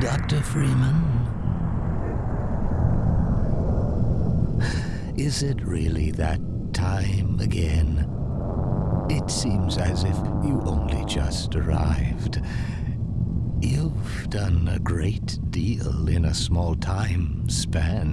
Doctor Freeman? Is it really that time again? It seems as if you only just arrived. You've done a great deal in a small time span.